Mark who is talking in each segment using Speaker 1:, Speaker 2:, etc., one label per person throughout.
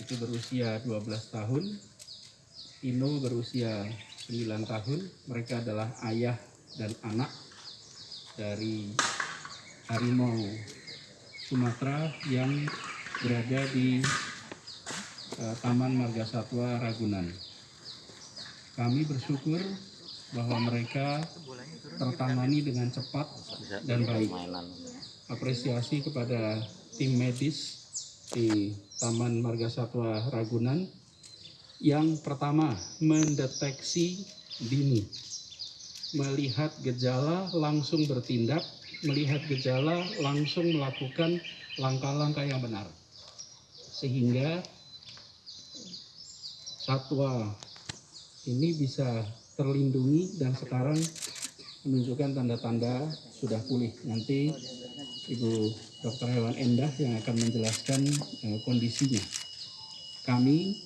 Speaker 1: itu berusia 12 tahun, Ino berusia 9 tahun. Mereka adalah ayah dan anak dari harimau Sumatera yang berada di eh, Taman Marga Satwa Ragunan. Kami bersyukur bahwa mereka tertangani dengan cepat dan baik. Apresiasi kepada tim medis di Taman Marga Satwa Ragunan yang pertama mendeteksi dini, melihat gejala langsung bertindak, melihat gejala langsung melakukan langkah-langkah yang benar, sehingga satwa ini bisa terlindungi dan sekarang menunjukkan tanda-tanda sudah pulih. Nanti Ibu Dr. Hewan Endah yang akan menjelaskan eh, kondisinya. Kami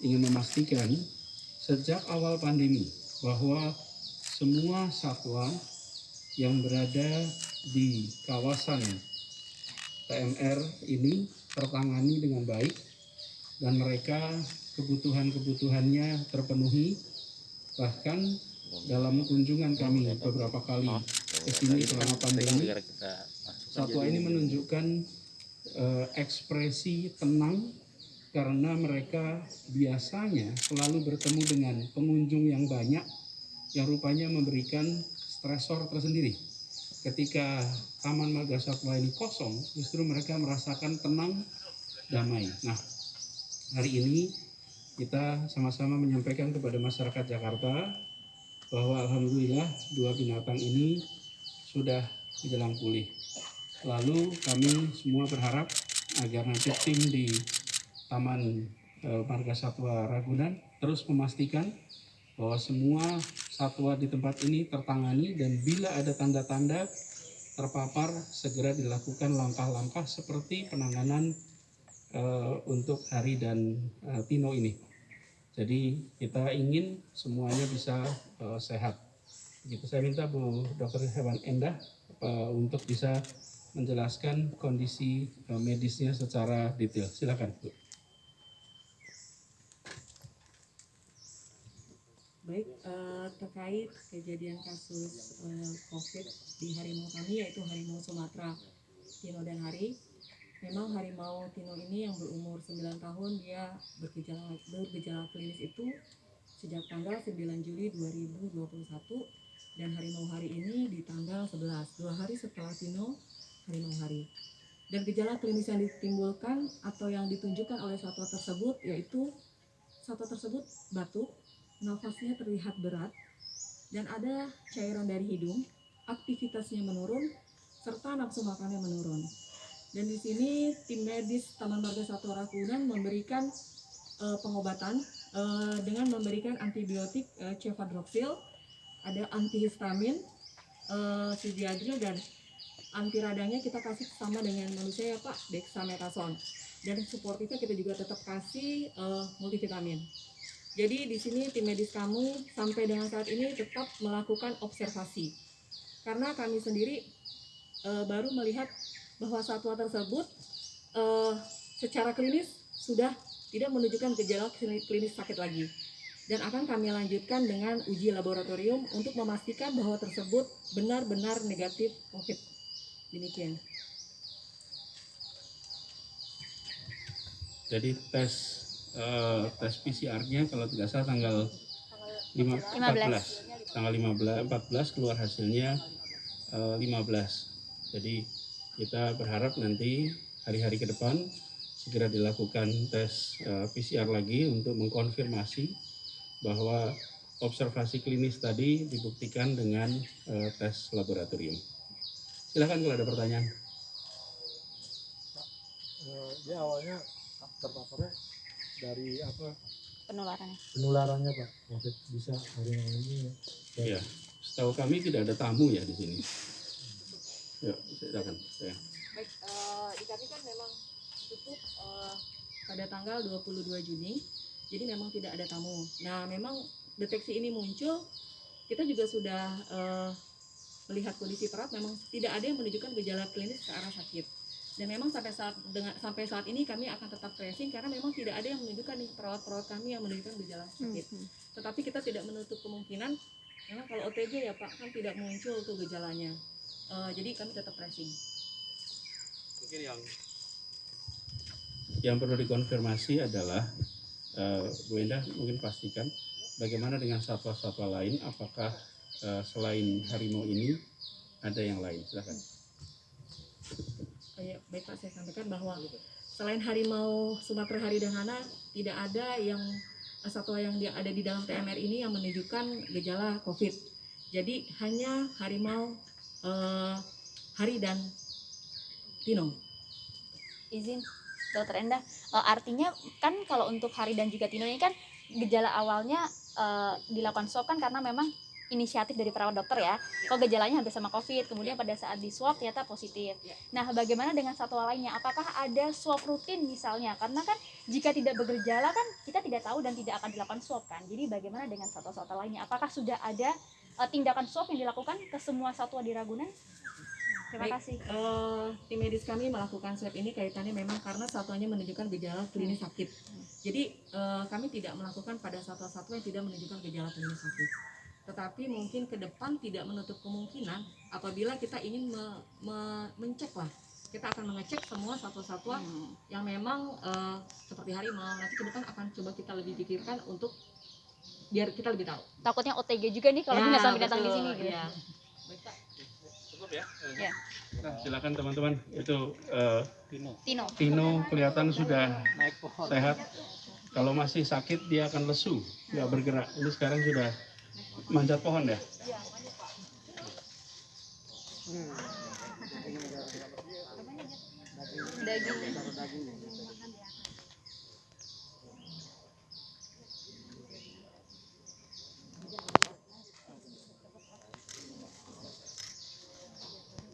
Speaker 1: ingin memastikan sejak awal pandemi bahwa semua satwa yang berada di kawasan TMR ini tertangani dengan baik dan mereka kebutuhan-kebutuhannya terpenuhi bahkan dalam kunjungan kami beberapa kali ke sini selama pandemi satwa ini menunjukkan eh, ekspresi tenang karena mereka biasanya selalu bertemu dengan pengunjung yang banyak yang rupanya memberikan stresor tersendiri. Ketika Taman Marga Satwa ini kosong, justru mereka merasakan tenang, damai. Nah, hari ini kita sama-sama menyampaikan kepada masyarakat Jakarta bahwa alhamdulillah dua binatang ini sudah menjelang pulih. Lalu kami semua berharap agar nanti tim di Taman eh, Marga Satwa Ragunan terus memastikan bahwa semua satwa di tempat ini tertangani dan bila ada tanda-tanda terpapar segera dilakukan langkah-langkah seperti penanganan eh, untuk Hari dan eh, Tino ini. Jadi kita ingin semuanya bisa eh, sehat. Gitu. Saya minta Bu Dr. Hewan Endah untuk bisa menjelaskan kondisi eh, medisnya secara detail. Silakan, Bu.
Speaker 2: Baik, eh, terkait kejadian kasus eh, COVID di harimau kami yaitu harimau Sumatera Tino dan Hari. Memang harimau Tino ini yang berumur 9 tahun dia bergejala bergejala klinis itu sejak tanggal 9 Juli 2021 dan harimau hari ini di tanggal 11, dua hari setelah Tino harimau hari. Dan gejala klinis yang ditimbulkan atau yang ditunjukkan oleh satwa tersebut yaitu satwa tersebut batuk, nafasnya terlihat berat, dan ada cairan dari hidung, aktivitasnya menurun, serta nafsu makannya menurun. Dan di sini tim medis Taman Marga Satwa Ragunan memberikan eh, pengobatan eh, dengan memberikan antibiotik eh, cefadroxil, ada antihistamin, sidiadril dan anti radangnya kita kasih sama dengan manusia ya Pak, dexamethasone. Dan supportifnya kita juga tetap kasih eh, multivitamin. Jadi di sini tim medis kamu sampai dengan saat ini tetap melakukan observasi. Karena kami sendiri eh, baru melihat bahwa satwa tersebut eh, secara klinis sudah tidak menunjukkan gejala klini- klinis sakit lagi. Dan akan kami lanjutkan dengan uji laboratorium untuk memastikan bahwa tersebut benar-benar negatif COVID. Demikian.
Speaker 1: Jadi tes eh, tes PCR-nya kalau tidak salah tanggal 5, 14. Tanggal 15 14 keluar hasilnya eh, 15. Jadi kita berharap nanti hari-hari ke depan segera dilakukan tes eh, PCR lagi untuk mengkonfirmasi bahwa observasi klinis tadi dibuktikan dengan eh, tes laboratorium. Silakan kalau ada pertanyaan.
Speaker 3: Eh, dia awalnya terpaparnya dari apa
Speaker 4: penularannya.
Speaker 3: penularannya pak covid bisa harimau ini ya.
Speaker 1: Iya. Setahu kami tidak ada tamu ya di sini. Yuk, silakan. Ya.
Speaker 2: Baik, eh, di kami kan memang tutup eh, pada tanggal 22 Juni, jadi memang tidak ada tamu. Nah, memang deteksi ini muncul, kita juga sudah eh, melihat kondisi perat, memang tidak ada yang menunjukkan gejala klinis ke arah sakit. Dan memang sampai saat dengan sampai saat ini kami akan tetap tracing karena memang tidak ada yang menunjukkan nih perawat-perawat kami yang menunjukkan gejala sakit. Tetapi kita tidak menutup kemungkinan karena kalau OTG ya Pak kan tidak muncul tuh gejalanya. Eh, jadi kami tetap tracing.
Speaker 4: Mungkin yang
Speaker 1: Yang perlu dikonfirmasi adalah eh, Bu Endah mungkin pastikan bagaimana dengan satwa-satwa lain apakah eh, selain harimau ini ada yang lain silakan.
Speaker 2: Eh, ya, baik Pak saya sampaikan bahwa selain harimau Sumatera Haridahana tidak ada yang satwa yang dia ada di dalam TMR ini yang menunjukkan gejala COVID. Jadi hanya harimau eh, hari dan Tino.
Speaker 5: izin dokter Endah Eh, artinya kan kalau untuk hari dan juga Tino ini kan gejala awalnya eh, dilakukan swab kan karena memang inisiatif dari perawat dokter ya kok gejalanya hampir sama covid kemudian pada saat di swab ternyata positif
Speaker 2: Ya.
Speaker 5: nah bagaimana dengan satwa lainnya apakah ada swab rutin misalnya karena kan jika tidak bergejala kan kita tidak tahu dan tidak akan dilakukan swab kan jadi bagaimana dengan satwa-satwa lainnya apakah sudah ada eh, tindakan swab yang dilakukan ke semua satwa di Ragunan terima
Speaker 2: Baik.
Speaker 5: kasih
Speaker 2: Eh, tim medis kami melakukan swab ini kaitannya memang karena satwanya menunjukkan gejala klinis sakit. Jadi eh, kami tidak melakukan pada satwa-satwa yang tidak menunjukkan gejala klinis sakit. Tetapi mungkin ke depan tidak menutup kemungkinan apabila kita ingin me- me- mencek lah. Kita akan mengecek semua satwa-satwa
Speaker 5: Hmm.
Speaker 2: yang memang eh, seperti harimau. Nanti ke depan akan coba kita lebih pikirkan untuk biar kita lebih tahu.
Speaker 5: takutnya OTG juga nih kalau
Speaker 2: Ya,
Speaker 5: binatang-binatang di sini gitu.
Speaker 2: ya.
Speaker 4: Cukup ya.
Speaker 1: Nah, silakan teman-teman itu eh,
Speaker 5: Tino
Speaker 1: Tino kelihatan sudah sehat. Kalau masih sakit dia akan lesu, nggak bergerak. Ini sekarang sudah manjat pohon ya? Iya, hmm. Daging.